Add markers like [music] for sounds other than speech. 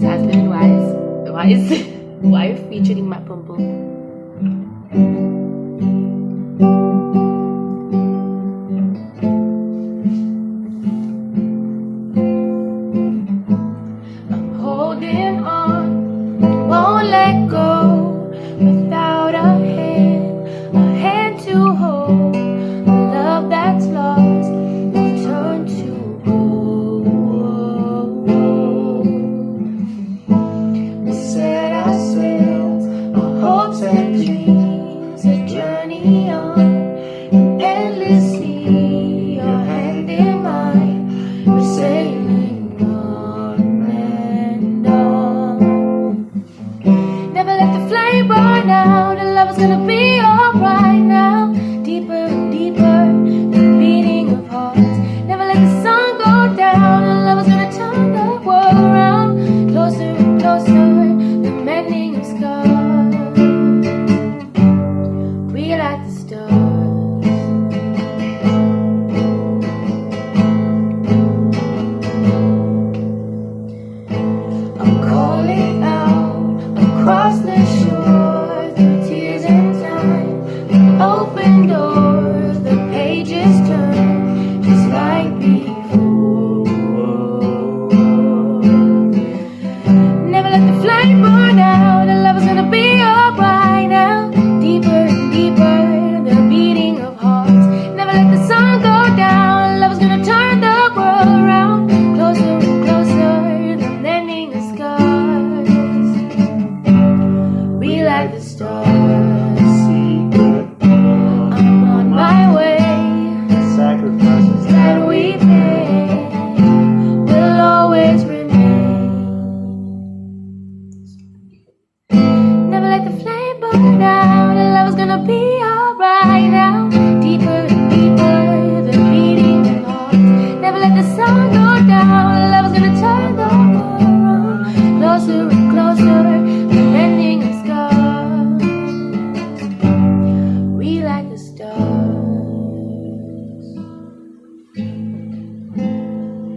Jasmine Wise, Wise, [laughs] wife featuring Matt Pum flame burn. The love is gonna be alright now. Deeper and deeper, the beating of hearts. Never let the sun go down. The love is gonna turn the world around. Closer and closer, the mending of scars. We like the stars. Open doors, the pages turn just like before. Never let the flame burn out. The love is gonna be alright now. Deeper and deeper, the beating of hearts. Never let the sun go down. Love is gonna turn the world around. Closer and closer, the mending of scars. We like the stars. be alright.